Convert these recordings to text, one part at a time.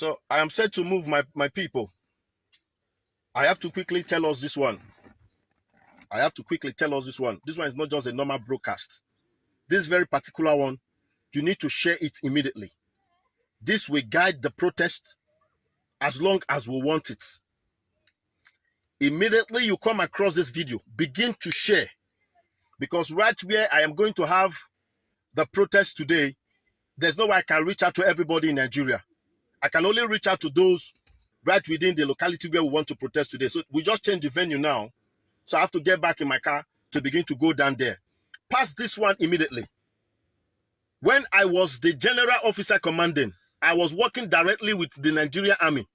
So I am set to move my, my people. I have to quickly tell us this one. I have to quickly tell us this one. This one is not just a normal broadcast. This very particular one, you need to share it immediately. This will guide the protest as long as we want it. Immediately you come across this video, begin to share. Because right where I am going to have the protest today, there's no way I can reach out to everybody in Nigeria. I can only reach out to those right within the locality where we want to protest today. So we just changed the venue now. So I have to get back in my car to begin to go down there. Pass this one immediately. When I was the general officer commanding, I was working directly with the Nigerian army.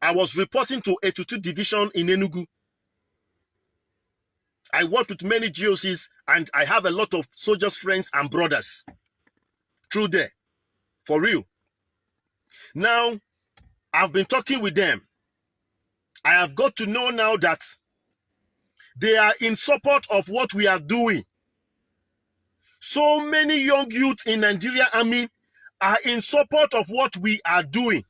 I was reporting to 82 division in Enugu. I worked with many GOCs and I have a lot of soldiers, friends and brothers through there. For real. Now, I've been talking with them. I have got to know now that they are in support of what we are doing. So many young youth in Nigeria Army are in support of what we are doing.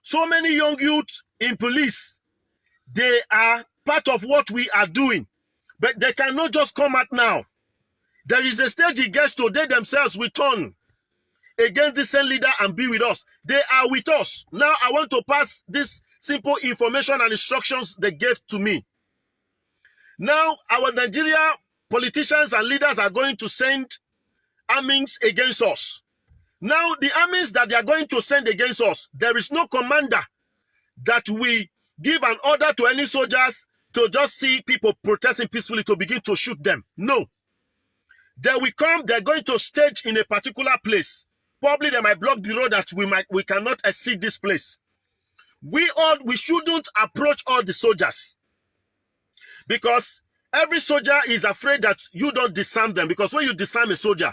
So many young youth in police, they are part of what we are doing. But they cannot just come out now. There is a stage it gets to, they themselves will turn against the same leader and be with us. They are with us. Now I want to pass this simple information and instructions they gave to me. Now our Nigeria politicians and leaders are going to send armies against us. Now the armies that they are going to send against us, there is no commander that we give an order to any soldiers to just see people protesting peacefully to begin to shoot them. No. They will come, they're going to stage in a particular place. Probably they might block the road that we might we cannot exceed this place. We all we shouldn't approach all the soldiers. Because every soldier is afraid that you don't disarm them. Because when you disarm a soldier,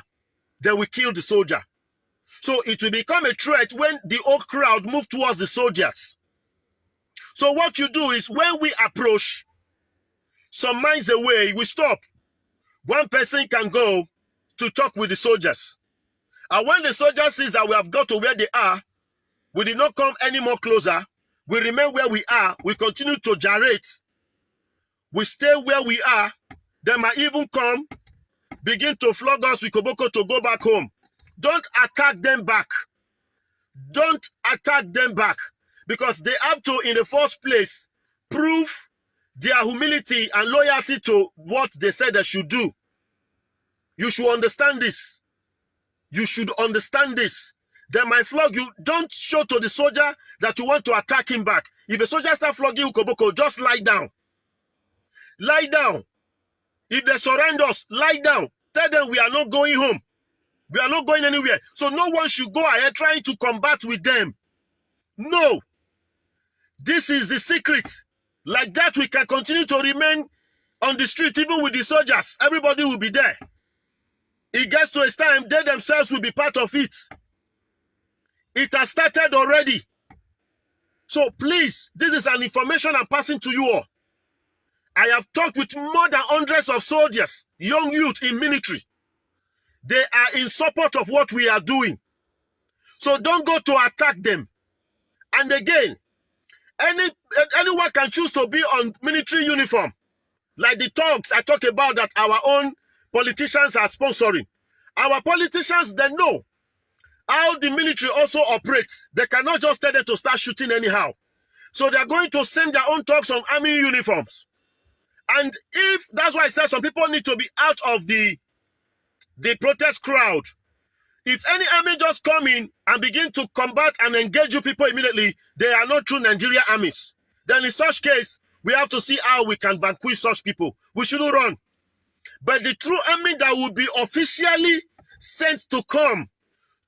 they will kill the soldier. So it will become a threat when the whole crowd move towards the soldiers. So what you do is when we approach, some miles away, we stop. One person can go to talk with the soldiers. And when the soldier sees that we have got to where they are, we did not come any more closer. We remain where we are. We continue to gyrate. We stay where we are. They might even come, begin to flog us with Koboko to go back home. Don't attack them back. Don't attack them back. Because they have to, in the first place, prove their humility and loyalty to what they said they should do. You should understand this. You should understand this. They might flog you. Don't show to the soldier that you want to attack him back. If a soldier start flogging Ukoboko, just lie down. Lie down. If they surrender us, lie down. Tell them we are not going home. We are not going anywhere. So no one should go ahead trying to combat with them. No. This is the secret. Like that, we can continue to remain on the street, even with the soldiers. Everybody will be there. It gets to a time, they themselves will be part of it. It has started already. So please, this is an information I'm passing to you all. I have talked with more than hundreds of soldiers, young youth in military. They are in support of what we are doing. So don't go to attack them. And again, any anyone can choose to be on military uniform. Like the talks I talk about that our own politicians are sponsoring. Our politicians, they know how the military also operates. They cannot just tell them to start shooting anyhow. So they're going to send their own talks on army uniforms. And if that's why I said some people need to be out of the the protest crowd. If any army just come in and begin to combat and engage you people immediately, they are not true Nigeria armies. Then in such case, we have to see how we can vanquish such people. We shouldn't run. But the true army that will be officially sent to come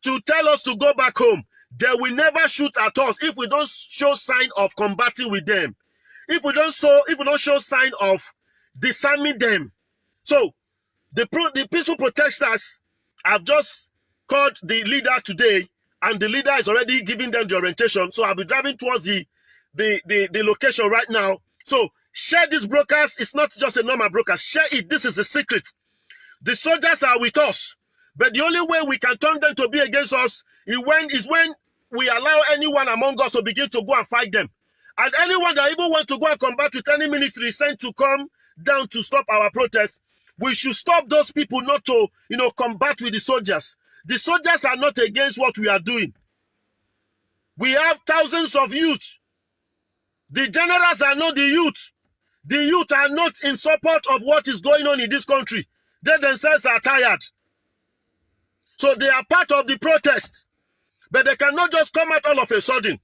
to tell us to go back home, they will never shoot at us if we don't show sign of combating with them. If we don't show, if we don't show sign of disarming them. So the, pro, the peaceful protesters have just called the leader today, and the leader is already giving them the orientation. So I'll be driving towards the, the, the, the location right now. So share this broadcast. It's not just a normal broadcast. Share it. This is the secret. The soldiers are with us. But the only way we can turn them to be against us is when, is when we allow anyone among us to begin to go and fight them. And anyone that even want to go and combat with any military sent to come down to stop our protest, we should stop those people not to, you know, combat with the soldiers. The soldiers are not against what we are doing. We have thousands of youth. The generals are not the youth. The youth are not in support of what is going on in this country. They themselves are tired. So they are part of the protest. But they cannot just come out all of a sudden.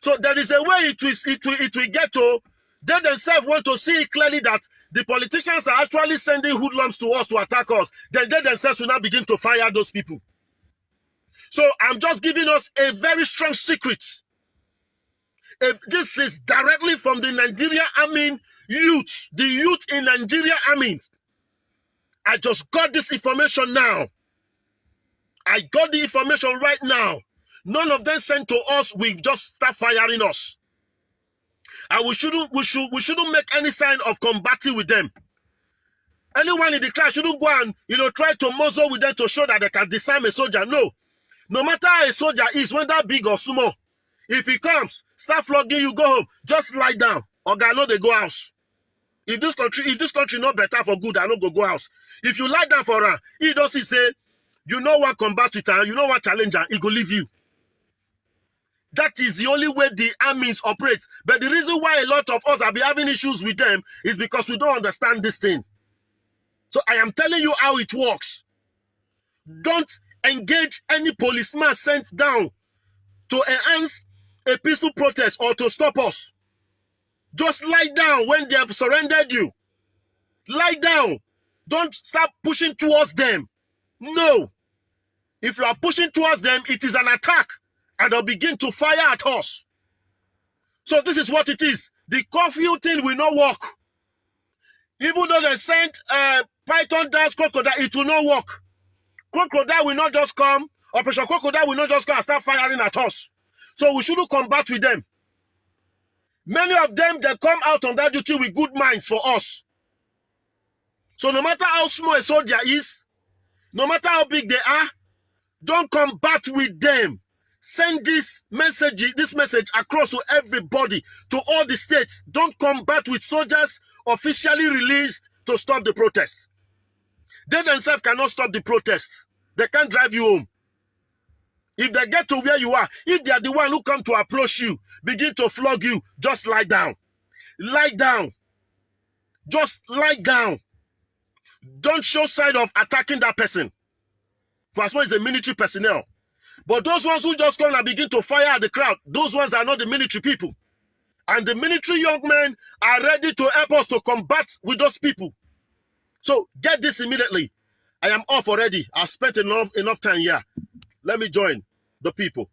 So there is a way it will, it will, it will get to, they themselves want to see clearly that the politicians are actually sending hoodlums to us to attack us. Then they themselves will now begin to fire those people. So I'm just giving us a very strong secret. If this is directly from the Nigeria Army youth, the youth in Nigeria Army. I just got this information now. I got the information right now. None of them sent to us. We've just start firing us. And we shouldn't we should we shouldn't make any sign of combating with them. Anyone in the class shouldn't go and you know try to muzzle with them to show that they can disarm a soldier. No. No matter how a soldier is, whether big or small, if he comes, start flogging you, go home. Just lie down. Or know they go house. If this country, if this country not better for good, I no go go house. If you lie down for her, he does he say, you know what combat with her, you know what challenge her, he go leave you. That is the only way the armies operate. But the reason why a lot of us are be having issues with them is because we don't understand this thing. So I am telling you how it works. Don't engage any policeman sent down to enhance a peaceful protest or to stop us. Just lie down when they have surrendered you. Lie down. Don't start pushing towards them. No. If you are pushing towards them, it is an attack and they'll begin to fire at us. So this is what it is. The curfew thing will not work. Even though they sent uh, Python dance crocodile, it will not work. Crocodile will not just come, Operation Crocodile will not just come and start firing at us. So we shouldn't combat with them. Many of them, they come out on that duty with good minds for us. So no matter how small a soldier is, no matter how big they are, don't combat with them. Send this message, this message across to everybody, to all the states. Don't combat with soldiers officially released to stop the protests. They themselves cannot stop the protests. They can't drive you home. If they get to where you are, if they are the one who come to approach you, begin to flog you, just lie down. Lie down. Just lie down. Don't show sign of attacking that person. For as well as a military personnel. But those ones who just come and begin to fire at the crowd, those ones are not the military people. And the military young men are ready to help us to combat with those people. So get this immediately. I am off already. I spent enough enough time here. Let me join the people.